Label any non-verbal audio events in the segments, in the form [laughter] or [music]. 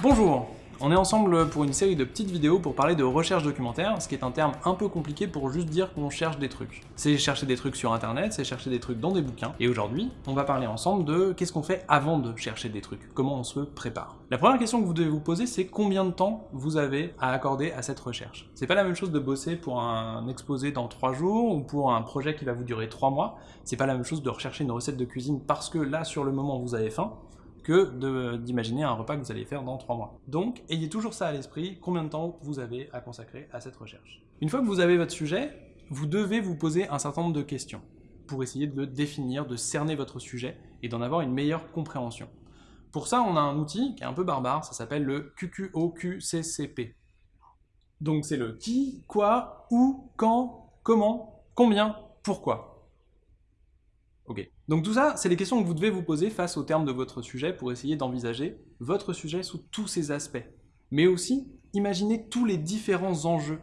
Bonjour On est ensemble pour une série de petites vidéos pour parler de recherche documentaire, ce qui est un terme un peu compliqué pour juste dire qu'on cherche des trucs. C'est chercher des trucs sur internet, c'est chercher des trucs dans des bouquins, et aujourd'hui, on va parler ensemble de qu'est-ce qu'on fait avant de chercher des trucs, comment on se prépare. La première question que vous devez vous poser, c'est combien de temps vous avez à accorder à cette recherche? C'est pas la même chose de bosser pour un exposé dans 3 jours, ou pour un projet qui va vous durer 3 mois, c'est pas la même chose de rechercher une recette de cuisine parce que là, sur le moment, vous avez faim, que d'imaginer un repas que vous allez faire dans 3 mois. Donc, ayez toujours ça à l'esprit, combien de temps vous avez à consacrer à cette recherche. Une fois que vous avez votre sujet, vous devez vous poser un certain nombre de questions pour essayer de le définir, de cerner votre sujet et d'en avoir une meilleure compréhension. Pour ça, on a un outil qui est un peu barbare, ça s'appelle le QQOQCCP. Donc c'est le qui, quoi, où, quand, comment, combien, pourquoi. Donc tout ça, c'est les questions que vous devez vous poser face au terme de votre sujet pour essayer d'envisager votre sujet sous tous ses aspects. Mais aussi, imaginez tous les différents enjeux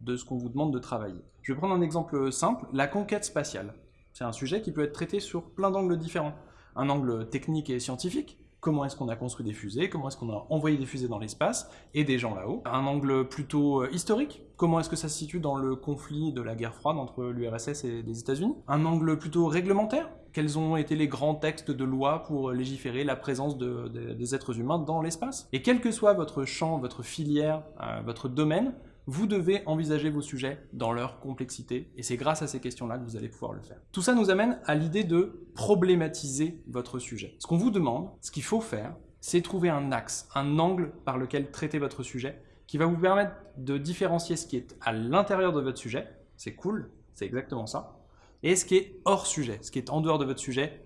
de ce qu'on vous demande de travailler. Je vais prendre un exemple simple, la conquête spatiale. C'est un sujet qui peut être traité sur plein d'angles différents. Un angle technique et scientifique, comment est-ce qu'on a construit des fusées, comment est-ce qu'on a envoyé des fusées dans l'espace et des gens là-haut. Un angle plutôt euh, historique, comment est-ce que ça se situe dans le conflit de la guerre froide entre l'URSS et les États-Unis? Un angle plutôt réglementaire, quels ont été les grands textes de loi pour légiférer la présence des êtres humains dans l'espace? Et quel que soit votre champ, votre filière, euh, votre domaine, vous devez envisager vos sujets dans leur complexité, et c'est grâce à ces questions-là que vous allez pouvoir le faire. Tout ça nous amène à l'idée de problématiser votre sujet. Ce qu'on vous demande, ce qu'il faut faire, c'est trouver un axe, un angle par lequel traiter votre sujet, qui va vous permettre de différencier ce qui est à l'intérieur de votre sujet, c'est cool, c'est exactement ça, et ce qui est hors sujet, ce qui est en dehors de votre sujet,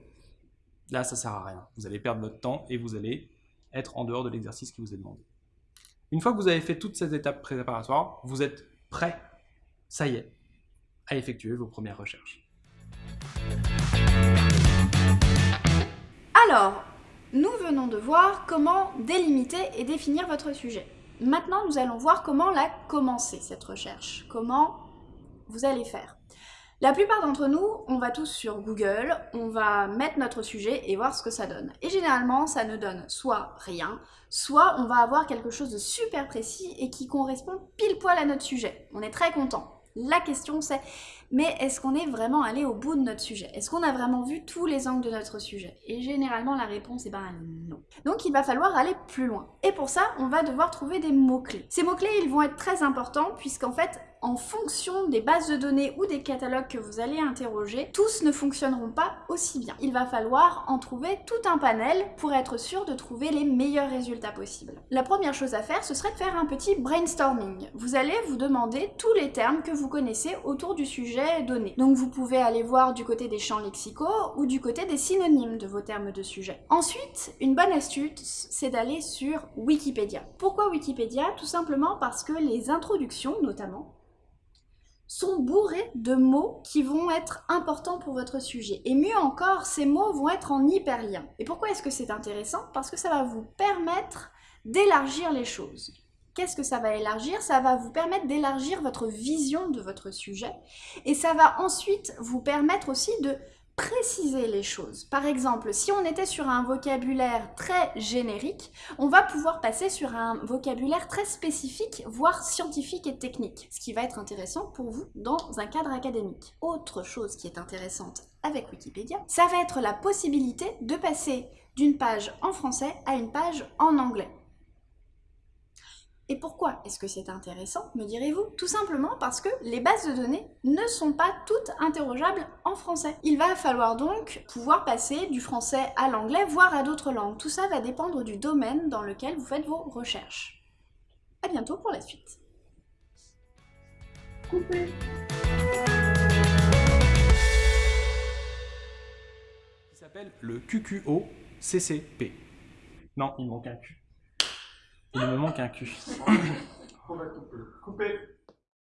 là ça sert à rien. Vous allez perdre votre temps et vous allez être en dehors de l'exercice qui vous est demandé. Une fois que vous avez fait toutes ces étapes préparatoires, vous êtes prêt, ça y est, à effectuer vos premières recherches. Alors, nous venons de voir comment délimiter et définir votre sujet. Maintenant, nous allons voir comment la commencer, cette recherche. Comment vous allez faire. La plupart d'entre nous, on va tous sur Google, on va mettre notre sujet et voir ce que ça donne. Et généralement, ça ne donne soit rien, soit on va avoir quelque chose de super précis et qui correspond pile poil à notre sujet. On est très content. La question c'est, mais est-ce qu'on est vraiment allé au bout de notre sujet? Est-ce qu'on a vraiment vu tous les angles de notre sujet? Et généralement la réponse est ben non. Donc il va falloir aller plus loin. Et pour ça, on va devoir trouver des mots-clés. Ces mots-clés, ils vont être très importants puisqu'en fait, en fonction des bases de données ou des catalogues que vous allez interroger, tous ne fonctionneront pas aussi bien. Il va falloir en trouver tout un panel pour être sûr de trouver les meilleurs résultats possibles. La première chose à faire, ce serait de faire un petit brainstorming. Vous allez vous demander tous les termes que vous connaissez autour du sujet Donc vous pouvez aller voir du côté des champs lexicaux ou du côté des synonymes de vos termes de sujet. Ensuite, une bonne astuce, c'est d'aller sur Wikipédia. Pourquoi Wikipédia? Tout simplement parce que les introductions, notamment, sont bourrés de mots qui vont être importants pour votre sujet. Et mieux encore, ces mots vont être en hyperlien. Et pourquoi est-ce que c'est intéressant? Parce que ça va vous permettre d'élargir les choses. Qu'est-ce que ça va élargir? Ça va vous permettre d'élargir votre vision de votre sujet et ça va ensuite vous permettre aussi de préciser les choses. Par exemple, si on était sur un vocabulaire très générique, on va pouvoir passer sur un vocabulaire très spécifique, voire scientifique et technique, ce qui va être intéressant pour vous dans un cadre académique. Autre chose qui est intéressante avec Wikipédia, ça va être la possibilité de passer d'une page en français à une page en anglais. Et pourquoi est-ce que c'est intéressant, me direz-vous? Tout simplement parce que les bases de données ne sont pas toutes interrogeables en français. Il va falloir donc pouvoir passer du français à l'anglais, voire à d'autres langues. Tout ça va dépendre du domaine dans lequel vous faites vos recherches. A bientôt pour la suite. Coupé. Qui s'appelle le QQO-CCP. Non, il manque un Q. Il me manque un cul. [coughs] On.